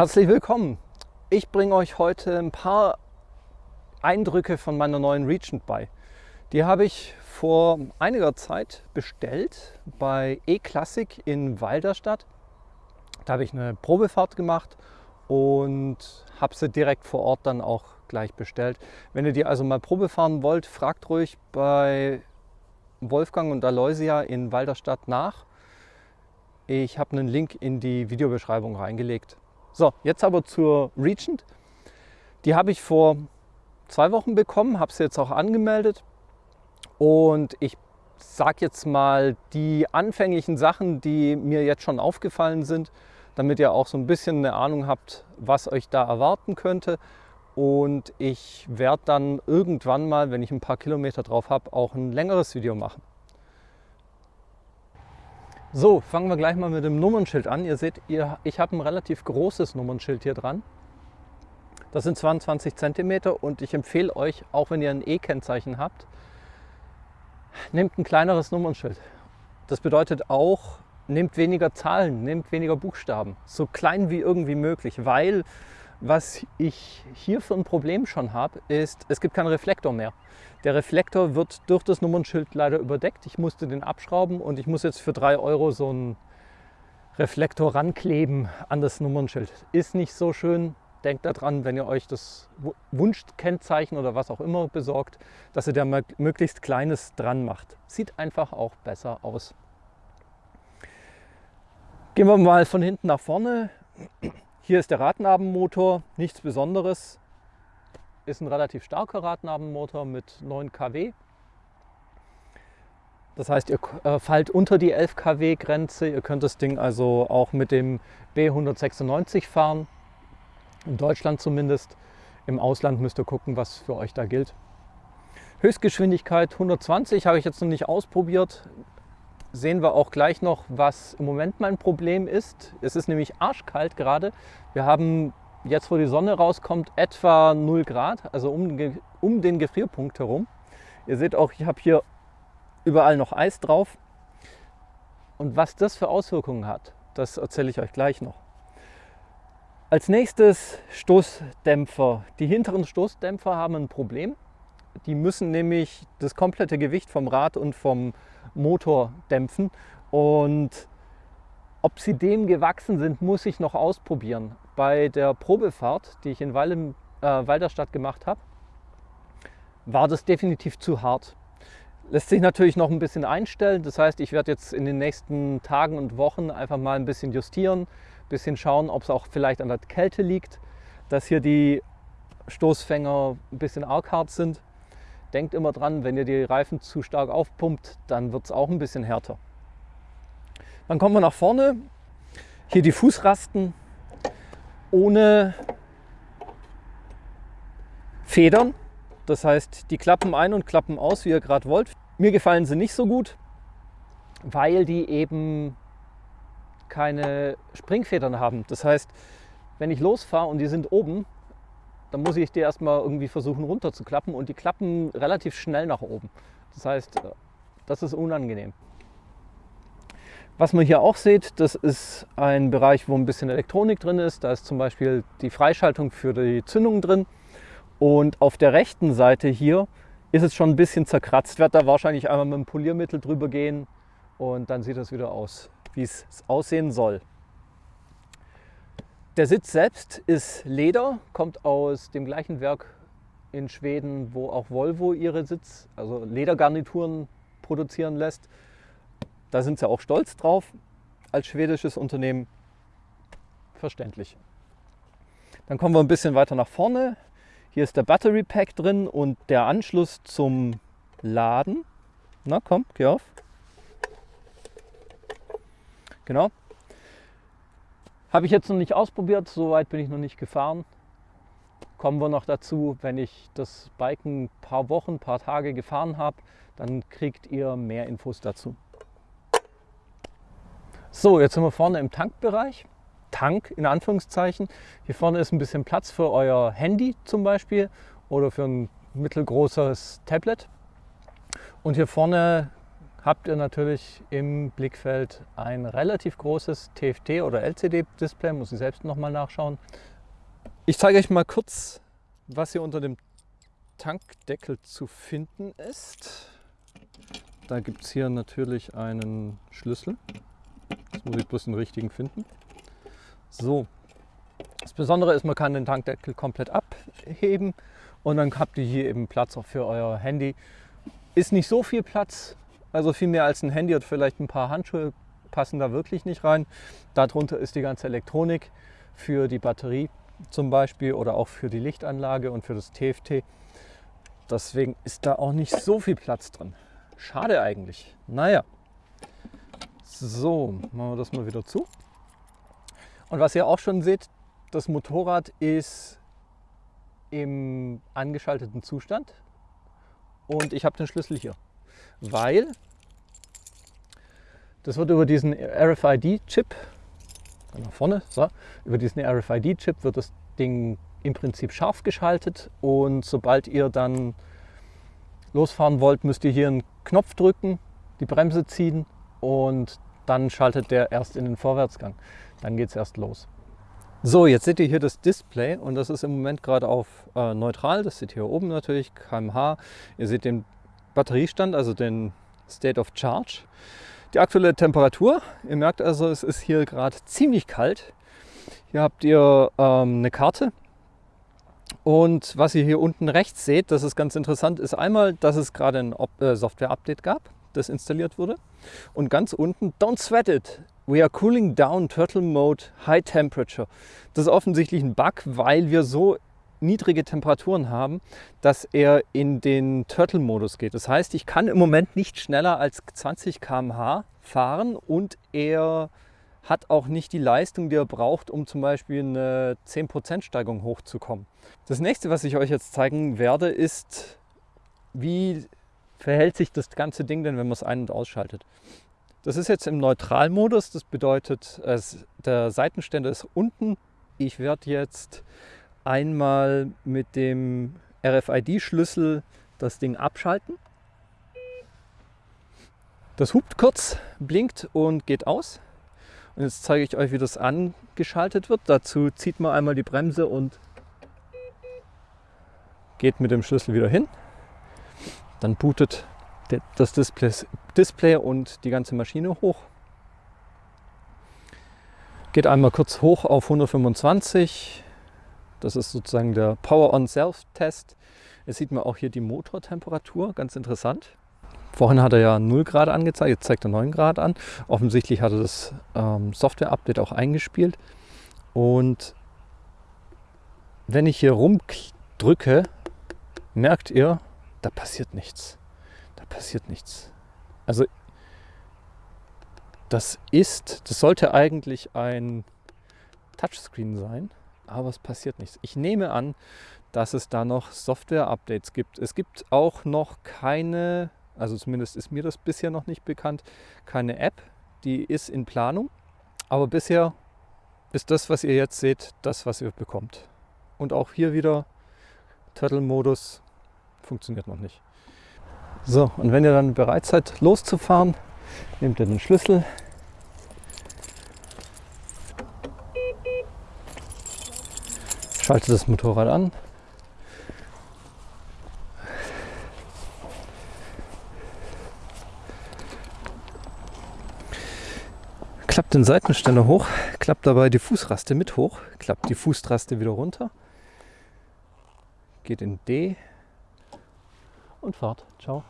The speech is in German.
Herzlich willkommen. Ich bringe euch heute ein paar Eindrücke von meiner neuen Regent bei. Die habe ich vor einiger Zeit bestellt bei E-Classic in Walderstadt. Da habe ich eine Probefahrt gemacht und habe sie direkt vor Ort dann auch gleich bestellt. Wenn ihr die also mal Probe fahren wollt, fragt ruhig bei Wolfgang und Aloysia in Walderstadt nach. Ich habe einen Link in die Videobeschreibung reingelegt. So, jetzt aber zur Regent. Die habe ich vor zwei Wochen bekommen, habe sie jetzt auch angemeldet und ich sage jetzt mal die anfänglichen Sachen, die mir jetzt schon aufgefallen sind, damit ihr auch so ein bisschen eine Ahnung habt, was euch da erwarten könnte. Und ich werde dann irgendwann mal, wenn ich ein paar Kilometer drauf habe, auch ein längeres Video machen. So, fangen wir gleich mal mit dem Nummernschild an. Ihr seht, ihr, ich habe ein relativ großes Nummernschild hier dran. Das sind 22 cm und ich empfehle euch, auch wenn ihr ein E-Kennzeichen habt, nehmt ein kleineres Nummernschild. Das bedeutet auch, nehmt weniger Zahlen, nehmt weniger Buchstaben, so klein wie irgendwie möglich, weil was ich hier für ein Problem schon habe, ist, es gibt keinen Reflektor mehr. Der Reflektor wird durch das Nummernschild leider überdeckt. Ich musste den abschrauben und ich muss jetzt für 3 Euro so einen Reflektor rankleben an das Nummernschild. Ist nicht so schön. Denkt daran, wenn ihr euch das Wunschkennzeichen oder was auch immer besorgt, dass ihr da möglichst kleines dran macht. Sieht einfach auch besser aus. Gehen wir mal von hinten nach vorne. Hier ist der Radnabenmotor, nichts Besonderes. Ist ein relativ starker Radnabenmotor mit 9 kW. Das heißt, ihr äh, fallt unter die 11 kW Grenze. Ihr könnt das Ding also auch mit dem B196 fahren. In Deutschland zumindest. Im Ausland müsst ihr gucken, was für euch da gilt. Höchstgeschwindigkeit 120 habe ich jetzt noch nicht ausprobiert sehen wir auch gleich noch, was im Moment mein Problem ist. Es ist nämlich arschkalt gerade. Wir haben jetzt, wo die Sonne rauskommt, etwa 0 Grad, also um, um den Gefrierpunkt herum. Ihr seht auch, ich habe hier überall noch Eis drauf. Und was das für Auswirkungen hat, das erzähle ich euch gleich noch. Als nächstes Stoßdämpfer. Die hinteren Stoßdämpfer haben ein Problem. Die müssen nämlich das komplette Gewicht vom Rad und vom Motor dämpfen. Und ob sie dem gewachsen sind, muss ich noch ausprobieren. Bei der Probefahrt, die ich in Wallem, äh, Walderstadt gemacht habe, war das definitiv zu hart. Lässt sich natürlich noch ein bisschen einstellen. Das heißt, ich werde jetzt in den nächsten Tagen und Wochen einfach mal ein bisschen justieren, ein bisschen schauen, ob es auch vielleicht an der Kälte liegt, dass hier die Stoßfänger ein bisschen arg hart sind. Denkt immer dran, wenn ihr die Reifen zu stark aufpumpt, dann wird es auch ein bisschen härter. Dann kommen wir nach vorne. Hier die Fußrasten ohne Federn. Das heißt, die klappen ein und klappen aus, wie ihr gerade wollt. Mir gefallen sie nicht so gut, weil die eben keine Springfedern haben. Das heißt, wenn ich losfahre und die sind oben, dann muss ich die erstmal irgendwie versuchen runterzuklappen und die klappen relativ schnell nach oben. Das heißt, äh, das ist unangenehm. Was man hier auch sieht, das ist ein Bereich, wo ein bisschen Elektronik drin ist. Da ist zum Beispiel die Freischaltung für die Zündung drin. Und auf der rechten Seite hier ist es schon ein bisschen zerkratzt. Werde da wahrscheinlich einmal mit dem Poliermittel drüber gehen und dann sieht das wieder aus, wie es aussehen soll. Der Sitz selbst ist Leder, kommt aus dem gleichen Werk in Schweden, wo auch Volvo ihre Sitz, also Ledergarnituren produzieren lässt. Da sind sie auch stolz drauf als schwedisches Unternehmen. Verständlich. Dann kommen wir ein bisschen weiter nach vorne. Hier ist der Battery Pack drin und der Anschluss zum Laden. Na komm, geh auf. Genau. Habe ich jetzt noch nicht ausprobiert, soweit bin ich noch nicht gefahren. Kommen wir noch dazu, wenn ich das Bike ein paar Wochen, ein paar Tage gefahren habe, dann kriegt ihr mehr Infos dazu. So, jetzt sind wir vorne im Tankbereich. Tank in Anführungszeichen. Hier vorne ist ein bisschen Platz für euer Handy zum Beispiel oder für ein mittelgroßes Tablet. Und hier vorne habt ihr natürlich im Blickfeld ein relativ großes TFT oder LCD-Display, muss ich selbst nochmal nachschauen. Ich zeige euch mal kurz, was hier unter dem Tankdeckel zu finden ist. Da gibt es hier natürlich einen Schlüssel. Jetzt muss ich bloß den richtigen finden. So, das Besondere ist, man kann den Tankdeckel komplett abheben und dann habt ihr hier eben Platz auch für euer Handy. Ist nicht so viel Platz, also viel mehr als ein Handy und vielleicht ein paar Handschuhe passen da wirklich nicht rein. Darunter ist die ganze Elektronik für die Batterie zum Beispiel oder auch für die Lichtanlage und für das TFT. Deswegen ist da auch nicht so viel Platz drin. Schade eigentlich. Naja. So, machen wir das mal wieder zu. Und was ihr auch schon seht, das Motorrad ist im angeschalteten Zustand. Und ich habe den Schlüssel hier, weil das wird über diesen RFID-Chip, nach vorne, so, über diesen RFID-Chip wird das Ding im Prinzip scharf geschaltet. Und sobald ihr dann losfahren wollt, müsst ihr hier einen Knopf drücken, die Bremse ziehen und dann schaltet der erst in den Vorwärtsgang. Dann geht es erst los. So, jetzt seht ihr hier das Display und das ist im Moment gerade auf äh, neutral. Das seht ihr hier oben natürlich, kmh. Ihr seht den Batteriestand, also den State of Charge. Die aktuelle Temperatur, ihr merkt also, es ist hier gerade ziemlich kalt. Hier habt ihr ähm, eine Karte und was ihr hier unten rechts seht, das ist ganz interessant, ist einmal, dass es gerade ein äh, Software-Update gab, das installiert wurde. Und ganz unten, don't sweat it, we are cooling down Turtle Mode High Temperature. Das ist offensichtlich ein Bug, weil wir so niedrige Temperaturen haben, dass er in den Turtle-Modus geht. Das heißt, ich kann im Moment nicht schneller als 20 km/h fahren und er hat auch nicht die Leistung, die er braucht, um zum Beispiel eine 10% Steigung hochzukommen. Das nächste, was ich euch jetzt zeigen werde, ist, wie verhält sich das ganze Ding denn, wenn man es ein- und ausschaltet. Das ist jetzt im Neutralmodus, das bedeutet, der Seitenständer ist unten. Ich werde jetzt einmal mit dem RFID-Schlüssel das Ding abschalten. Das hupt kurz, blinkt und geht aus. Und jetzt zeige ich euch, wie das angeschaltet wird. Dazu zieht man einmal die Bremse und geht mit dem Schlüssel wieder hin. Dann bootet das Display, und die ganze Maschine hoch. Geht einmal kurz hoch auf 125. Das ist sozusagen der Power-on-Self-Test. Jetzt sieht man auch hier die Motortemperatur, ganz interessant. Vorhin hat er ja 0 Grad angezeigt, jetzt zeigt er 9 Grad an. Offensichtlich hat er das ähm, Software-Update auch eingespielt. Und wenn ich hier rumdrücke, merkt ihr, da passiert nichts. Da passiert nichts. Also das ist, das sollte eigentlich ein Touchscreen sein, aber es passiert nichts. Ich nehme an, dass es da noch Software-Updates gibt. Es gibt auch noch keine, also zumindest ist mir das bisher noch nicht bekannt, keine App, die ist in Planung. Aber bisher ist das, was ihr jetzt seht, das, was ihr bekommt. Und auch hier wieder Turtle-Modus funktioniert noch nicht. So, und wenn ihr dann bereit seid, loszufahren, nehmt ihr den Schlüssel, schaltet das Motorrad an, klappt den Seitenständer hoch, klappt dabei die Fußraste mit hoch, klappt die Fußraste wieder runter, geht in D und fahrt. Ciao.